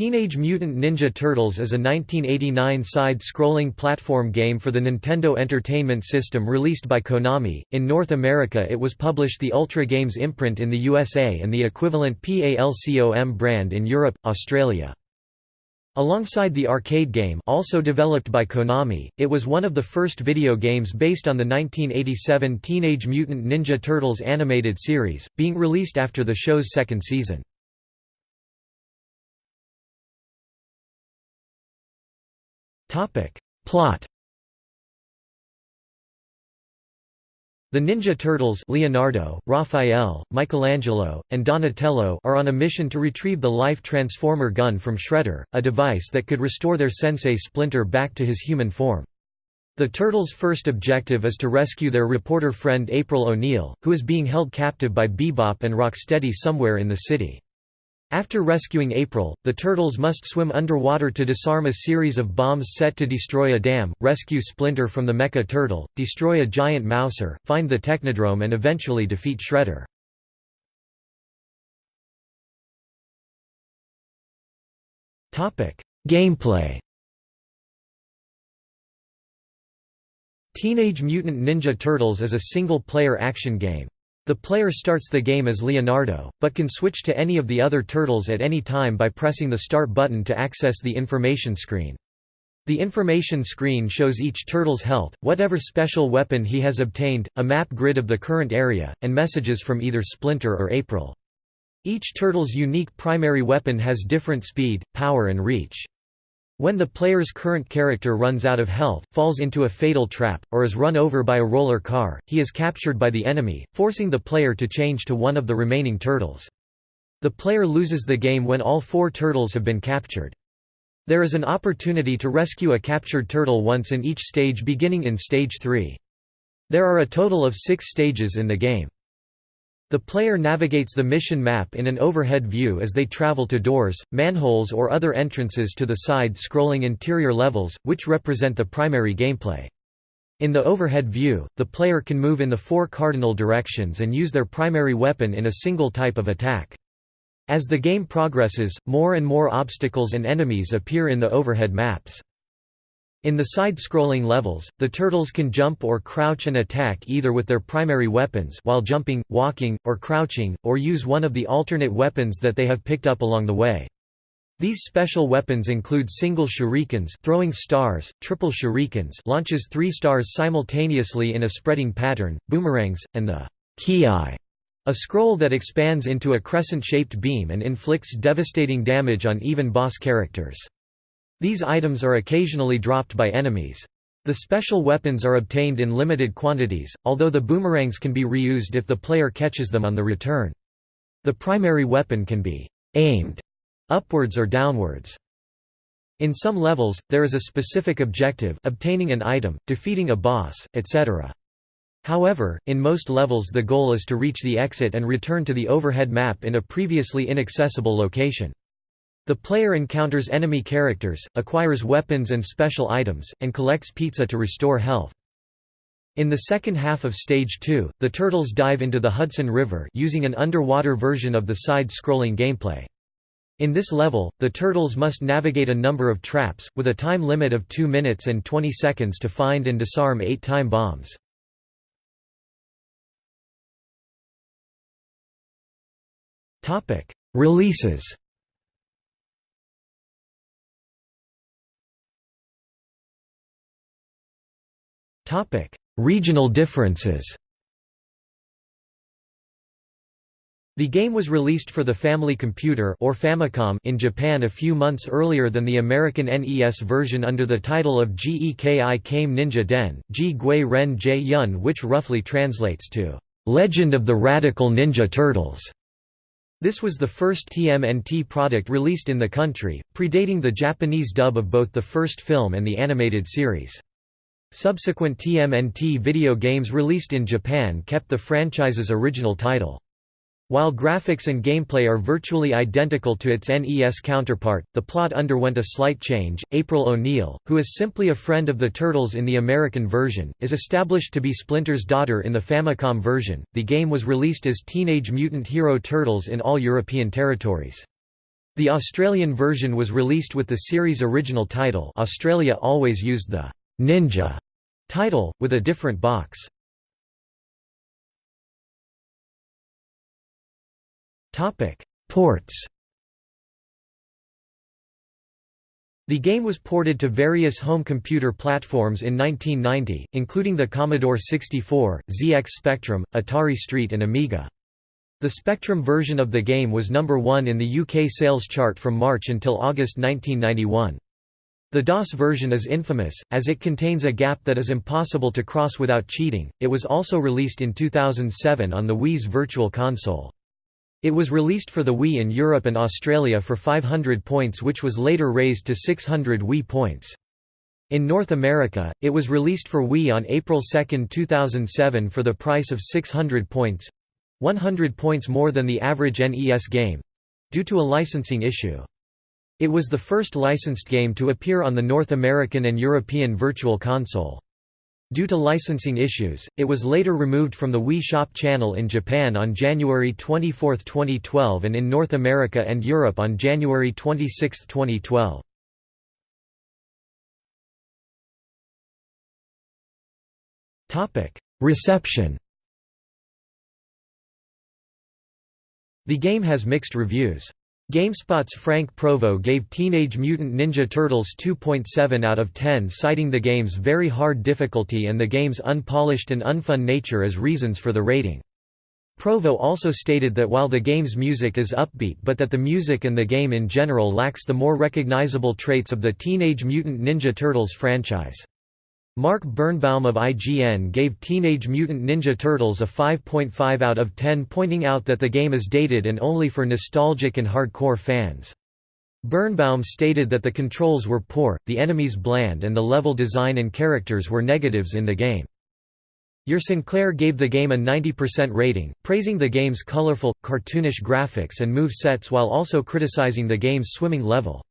Teenage Mutant Ninja Turtles is a 1989 side-scrolling platform game for the Nintendo Entertainment System released by Konami. In North America it was published the Ultra Games imprint in the USA and the equivalent PALCOM brand in Europe, Australia. Alongside the arcade game also developed by Konami, it was one of the first video games based on the 1987 Teenage Mutant Ninja Turtles animated series, being released after the show's second season. Topic. Plot The Ninja Turtles Leonardo, Raphael, Michelangelo, and Donatello are on a mission to retrieve the Life Transformer gun from Shredder, a device that could restore their sensei Splinter back to his human form. The Turtles' first objective is to rescue their reporter friend April O'Neil, who is being held captive by Bebop and Rocksteady somewhere in the city. After rescuing April, the Turtles must swim underwater to disarm a series of bombs set to destroy a dam, rescue Splinter from the Mecha Turtle, destroy a giant Mouser, find the Technodrome and eventually defeat Shredder. Gameplay Teenage Mutant Ninja Turtles is a single-player action game. The player starts the game as Leonardo, but can switch to any of the other turtles at any time by pressing the Start button to access the information screen. The information screen shows each turtle's health, whatever special weapon he has obtained, a map grid of the current area, and messages from either Splinter or April. Each turtle's unique primary weapon has different speed, power and reach. When the player's current character runs out of health, falls into a fatal trap, or is run over by a roller car, he is captured by the enemy, forcing the player to change to one of the remaining turtles. The player loses the game when all four turtles have been captured. There is an opportunity to rescue a captured turtle once in each stage beginning in Stage 3. There are a total of six stages in the game. The player navigates the mission map in an overhead view as they travel to doors, manholes or other entrances to the side-scrolling interior levels, which represent the primary gameplay. In the overhead view, the player can move in the four cardinal directions and use their primary weapon in a single type of attack. As the game progresses, more and more obstacles and enemies appear in the overhead maps. In the side-scrolling levels, the turtles can jump or crouch and attack either with their primary weapons while jumping, walking, or crouching, or use one of the alternate weapons that they have picked up along the way. These special weapons include single shurikens throwing stars, triple shurikens launches three stars simultaneously in a spreading pattern, boomerangs, and the ki a scroll that expands into a crescent-shaped beam and inflicts devastating damage on even boss characters. These items are occasionally dropped by enemies. The special weapons are obtained in limited quantities, although the boomerangs can be reused if the player catches them on the return. The primary weapon can be aimed upwards or downwards. In some levels, there is a specific objective obtaining an item, defeating a boss, etc. However, in most levels the goal is to reach the exit and return to the overhead map in a previously inaccessible location. The player encounters enemy characters, acquires weapons and special items, and collects pizza to restore health. In the second half of Stage 2, the Turtles dive into the Hudson River using an underwater version of the side-scrolling gameplay. In this level, the Turtles must navigate a number of traps, with a time limit of 2 minutes and 20 seconds to find and disarm 8 time bombs. Releases Regional differences The game was released for the Family Computer or Famicom in Japan a few months earlier than the American NES version under the title of Geki Kame Ninja Den, Ji Gui Ren J Yun which roughly translates to, "...legend of the radical ninja turtles". This was the first TMNT product released in the country, predating the Japanese dub of both the first film and the animated series. Subsequent TMNT video games released in Japan kept the franchise's original title. While graphics and gameplay are virtually identical to its NES counterpart, the plot underwent a slight change. April O'Neil, who is simply a friend of the Turtles in the American version, is established to be Splinter's daughter in the Famicom version. The game was released as Teenage Mutant Hero Turtles in all European territories. The Australian version was released with the series' original title Australia always used the «Ninja» title, with a different box. Ports The game was ported to various home computer platforms in 1990, including the Commodore 64, ZX Spectrum, Atari ST and Amiga. The Spectrum version of the game was number one in the UK sales chart from March until August 1991. The DOS version is infamous, as it contains a gap that is impossible to cross without cheating. It was also released in 2007 on the Wii's Virtual Console. It was released for the Wii in Europe and Australia for 500 points which was later raised to 600 Wii points. In North America, it was released for Wii on April 2, 2007 for the price of 600 points—100 points more than the average NES game—due to a licensing issue. It was the first licensed game to appear on the North American and European Virtual Console. Due to licensing issues, it was later removed from the Wii Shop channel in Japan on January 24, 2012 and in North America and Europe on January 26, 2012. Reception The game has mixed reviews. GameSpot's Frank Provo gave Teenage Mutant Ninja Turtles 2.7 out of 10 citing the game's very hard difficulty and the game's unpolished and unfun nature as reasons for the rating. Provo also stated that while the game's music is upbeat but that the music and the game in general lacks the more recognizable traits of the Teenage Mutant Ninja Turtles franchise. Mark Birnbaum of IGN gave Teenage Mutant Ninja Turtles a 5.5 out of 10 pointing out that the game is dated and only for nostalgic and hardcore fans. Birnbaum stated that the controls were poor, the enemies bland and the level design and characters were negatives in the game. Your Sinclair gave the game a 90% rating, praising the game's colorful, cartoonish graphics and move sets while also criticizing the game's swimming level.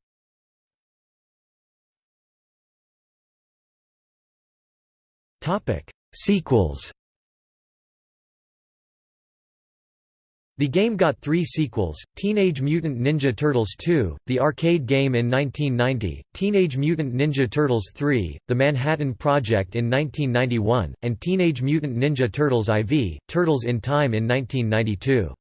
Topic: Sequels. The game got three sequels, Teenage Mutant Ninja Turtles 2, the arcade game in 1990, Teenage Mutant Ninja Turtles 3, The Manhattan Project in 1991, and Teenage Mutant Ninja Turtles IV, Turtles in Time in 1992.